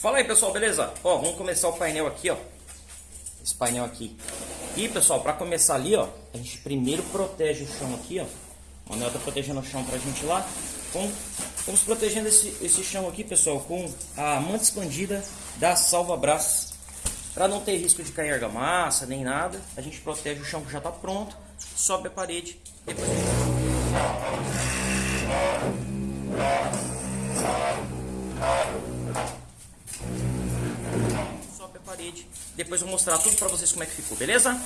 Fala aí pessoal, beleza? Ó, vamos começar o painel aqui, ó. Esse painel aqui. E pessoal, para começar ali, ó, a gente primeiro protege o chão aqui, ó. O Manuel tá protegendo o chão pra gente lá. Com, vamos protegendo esse, esse chão aqui, pessoal, com a manta expandida da Salva Braços. Para não ter risco de cair argamassa, nem nada, a gente protege o chão que já tá pronto, sobe a parede, depois a gente sobe a parede. Depois eu vou mostrar tudo pra vocês como é que ficou, beleza?